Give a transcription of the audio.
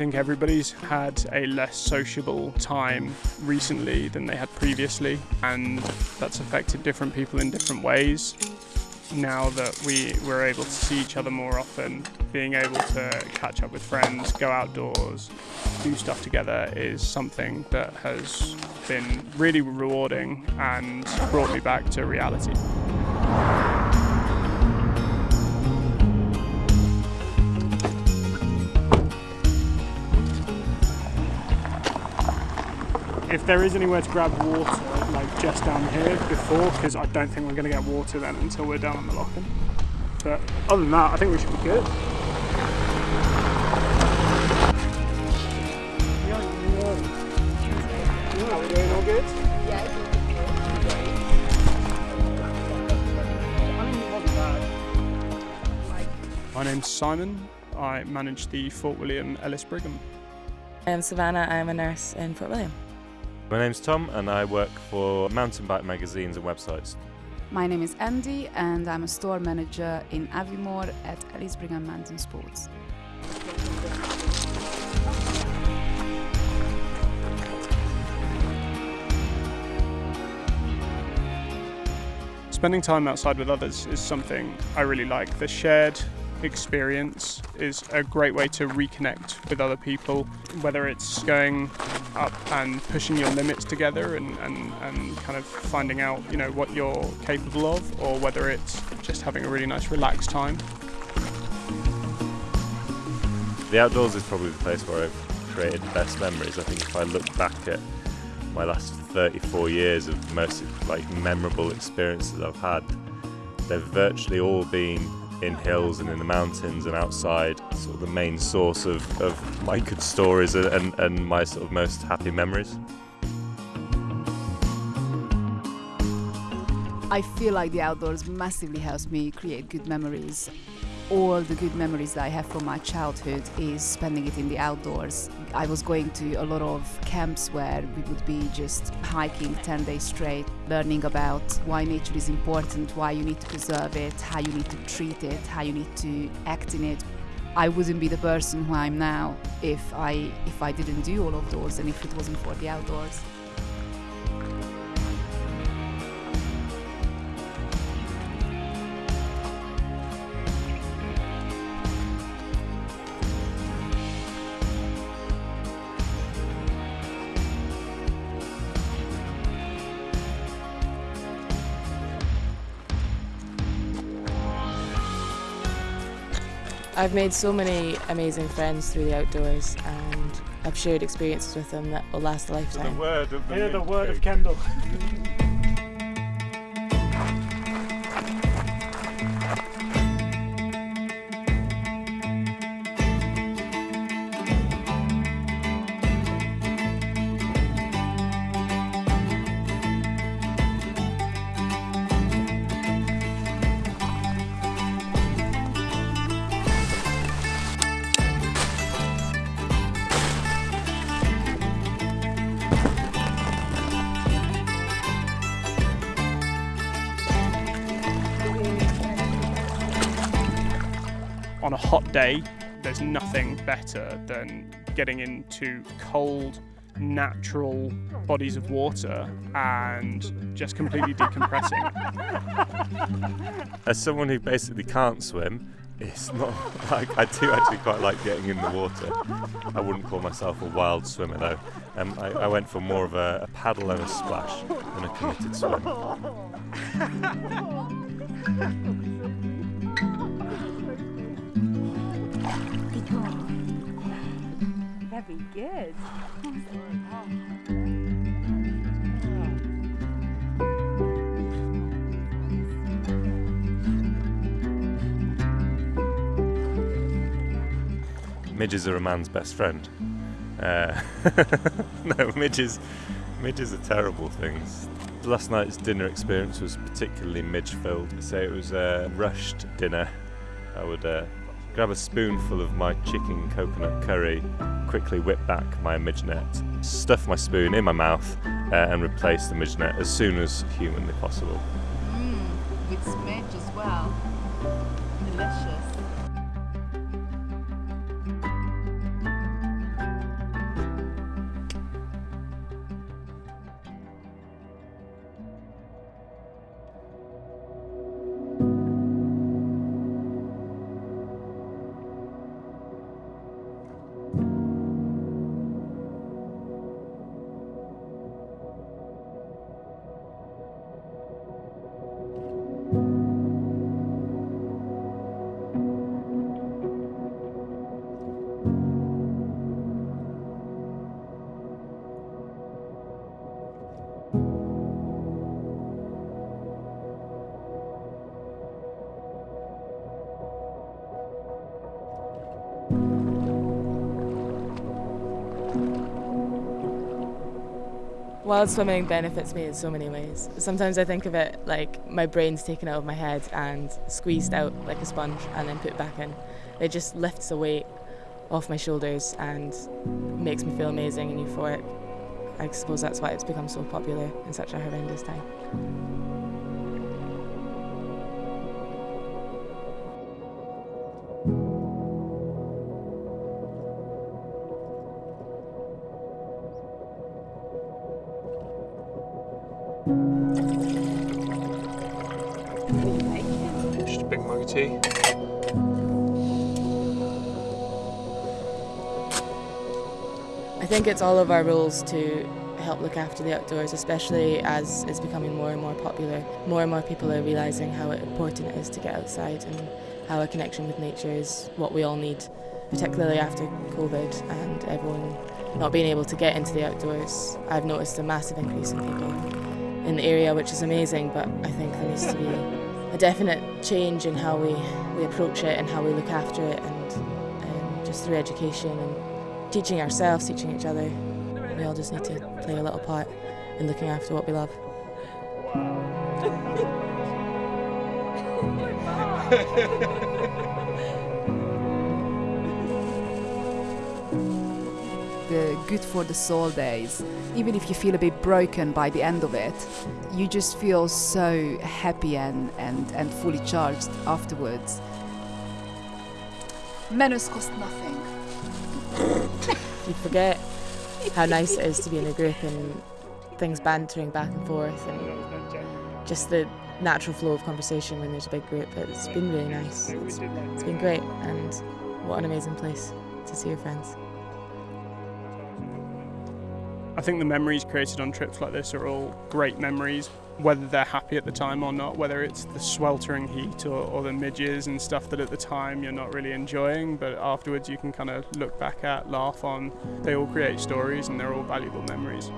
think everybody's had a less sociable time recently than they had previously, and that's affected different people in different ways. Now that we, we're able to see each other more often, being able to catch up with friends, go outdoors, do stuff together is something that has been really rewarding and brought me back to reality. If there is anywhere to grab water, like just down here before, because I don't think we're going to get water then until we're down on the lochan. But other than that, I think we should be good. Are we doing all good? My name's Simon. I manage the Fort William Ellis Brigham. I'm Savannah, I'm a nurse in Fort William. My name's Tom and I work for mountain bike magazines and websites. My name is Andy and I'm a store manager in Aviemore at Ellis Brigham Mountain Sports. Spending time outside with others is something I really like. The shared experience is a great way to reconnect with other people, whether it's going up and pushing your limits together and, and, and kind of finding out you know what you're capable of or whether it's just having a really nice relaxed time. The outdoors is probably the place where I've created the best memories. I think if I look back at my last 34 years of most like memorable experiences I've had, they've virtually all been in hills and in the mountains and outside, sort of the main source of, of my good stories and, and, my sort of most happy memories. I feel like the outdoors massively helps me create good memories. All the good memories that I have from my childhood is spending it in the outdoors. I was going to a lot of camps where we would be just hiking 10 days straight, learning about why nature is important, why you need to preserve it, how you need to treat it, how you need to act in it. I wouldn't be the person who I'm now if I if I didn't do all of those and if it wasn't for the outdoors. I've made so many amazing friends through the outdoors and I've shared experiences with them that will last a lifetime. The word of the Hear the word of Kendall. on a hot day, there's nothing better than getting into cold, natural bodies of water and just completely decompressing. As someone who basically can't swim, it's not like I do actually quite like getting in the water. I wouldn't call myself a wild swimmer though. Um, I, I went for more of a, a paddle and a splash than a committed swim. Very good. Midges are a man's best friend. Uh, no, midges, midges are terrible things. Last night's dinner experience was particularly midge-filled. So it was a rushed dinner. I would uh, grab a spoonful of my chicken coconut curry, quickly whip back my midge net, stuff my spoon in my mouth, uh, and replace the midge net as soon as humanly possible. Mmm, with smidge as well. Wild swimming benefits me in so many ways. Sometimes I think of it like my brain's taken out of my head and squeezed out like a sponge and then put back in. It just lifts the weight off my shoulders and makes me feel amazing and euphoric. I suppose that's why it's become so popular in such a horrendous time. Big. I think it's all of our roles to help look after the outdoors, especially as it's becoming more and more popular. More and more people are realising how important it is to get outside and how a connection with nature is what we all need, particularly after COVID and everyone not being able to get into the outdoors. I've noticed a massive increase in people in the area, which is amazing, but I think there needs to be a definite change in how we, we approach it and how we look after it and um, just through education and teaching ourselves, teaching each other. We all just need to play a little part in looking after what we love. the good for the soul days. Even if you feel a bit broken by the end of it, you just feel so happy and, and, and fully charged afterwards. Menus cost nothing. You forget how nice it is to be in a group and things bantering back and forth and just the natural flow of conversation when there's a big group. It's been really nice. It's, it's been great and what an amazing place to see your friends. I think the memories created on trips like this are all great memories, whether they're happy at the time or not, whether it's the sweltering heat or, or the midges and stuff that at the time you're not really enjoying, but afterwards you can kind of look back at, laugh on. They all create stories and they're all valuable memories.